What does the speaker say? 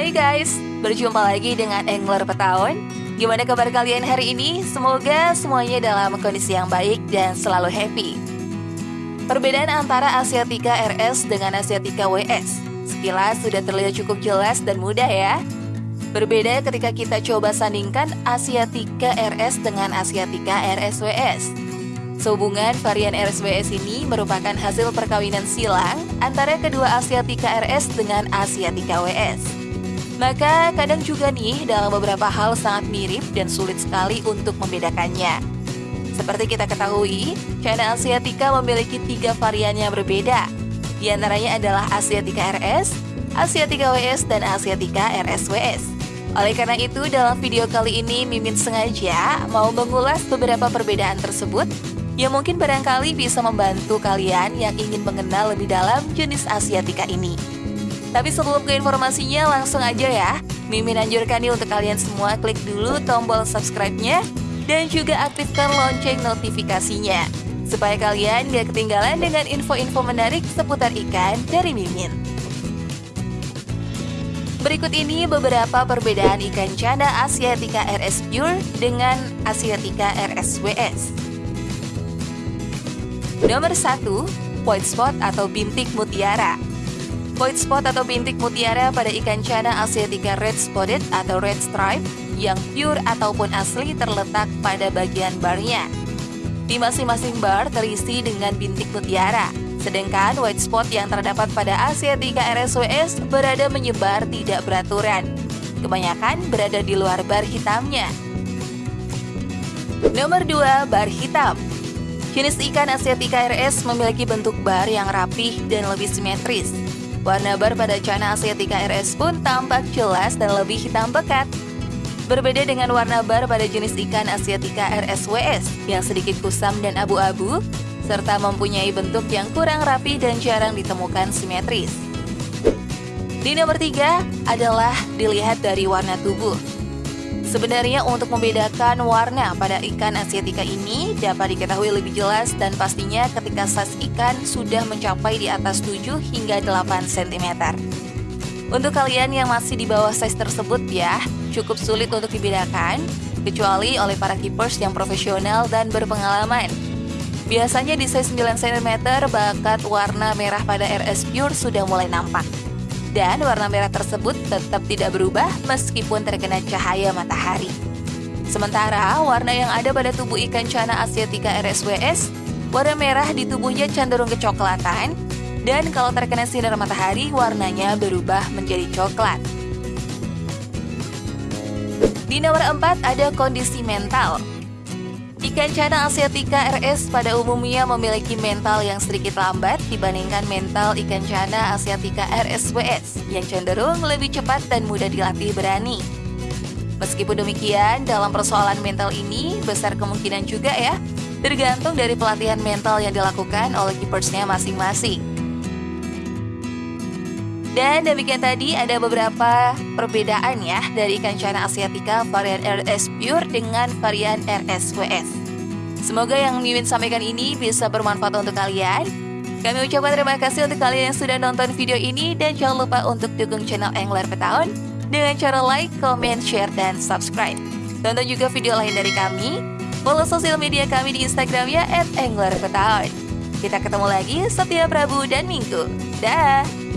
Hai guys, berjumpa lagi dengan Angler Petaun. Gimana kabar kalian hari ini? Semoga semuanya dalam kondisi yang baik dan selalu happy. Perbedaan antara Asiatica RS dengan Asiatica WS Sekilas sudah terlihat cukup jelas dan mudah ya. Berbeda ketika kita coba sandingkan Asiatica RS dengan Asiatica RSWS. Sehubungan varian RSWS ini merupakan hasil perkawinan silang antara kedua Asiatica RS dengan Asiatica WS. Maka kadang juga nih dalam beberapa hal sangat mirip dan sulit sekali untuk membedakannya. Seperti kita ketahui, China Asiatica memiliki tiga varian yang berbeda. Di antaranya adalah Asiatica RS, Asiatica WS, dan Asiatica RSWS. Oleh karena itu, dalam video kali ini Mimin sengaja mau mengulas beberapa perbedaan tersebut yang mungkin barangkali bisa membantu kalian yang ingin mengenal lebih dalam jenis Asiatica ini. Tapi sebelum ke informasinya, langsung aja ya. Mimin anjurkan nih untuk kalian semua klik dulu tombol subscribe-nya dan juga aktifkan lonceng notifikasinya. Supaya kalian gak ketinggalan dengan info-info menarik seputar ikan dari Mimin. Berikut ini beberapa perbedaan ikan cana Asiatica RS Pure dengan Asiatica RSWS. Nomor 1, white spot atau bintik mutiara. White spot atau bintik mutiara pada ikan cana Asiatica red spotted atau red stripe yang pure ataupun asli terletak pada bagian barnya. Di masing-masing bar terisi dengan bintik mutiara, sedangkan white spot yang terdapat pada Asiatica RSWS berada menyebar tidak beraturan. Kebanyakan berada di luar bar hitamnya. Nomor 2, bar hitam. Jenis ikan Asiatica RS memiliki bentuk bar yang rapih dan lebih simetris. Warna bar pada China Asiatica RS pun tampak jelas dan lebih hitam pekat. Berbeda dengan warna bar pada jenis ikan Asiatica RSWS yang sedikit kusam dan abu-abu, serta mempunyai bentuk yang kurang rapi dan jarang ditemukan simetris. Di nomor tiga adalah dilihat dari warna tubuh. Sebenarnya untuk membedakan warna pada ikan Asiatica ini dapat diketahui lebih jelas dan pastinya ketika size ikan sudah mencapai di atas 7 hingga 8 cm. Untuk kalian yang masih di bawah size tersebut ya, cukup sulit untuk dibedakan, kecuali oleh para keepers yang profesional dan berpengalaman. Biasanya di size 9 cm bakat warna merah pada RS Pure sudah mulai nampak dan warna merah tersebut tetap tidak berubah meskipun terkena cahaya matahari. Sementara warna yang ada pada tubuh ikan cana Asiatica RSWS, warna merah di tubuhnya cenderung kecoklatan, dan kalau terkena sinar matahari warnanya berubah menjadi coklat. Di nomor 4 ada kondisi mental. Ikan cana Asiatica RS pada umumnya memiliki mental yang sedikit lambat dibandingkan mental ikan cana Asiatica RSWS yang cenderung lebih cepat dan mudah dilatih berani. Meskipun demikian, dalam persoalan mental ini besar kemungkinan juga ya, tergantung dari pelatihan mental yang dilakukan oleh keepersnya masing-masing. Dan demikian tadi ada beberapa perbedaan ya dari ikan cana asiatica varian RS Pure dengan varian RSWS. Semoga yang Mimin sampaikan ini bisa bermanfaat untuk kalian. Kami ucapkan terima kasih untuk kalian yang sudah nonton video ini dan jangan lupa untuk dukung channel Angler Petaun dengan cara like, comment, share, dan subscribe. Tonton juga video lain dari kami. Follow sosial media kami di Instagramnya @anglerpetaun. Kita ketemu lagi setiap Rabu dan Minggu. Dah.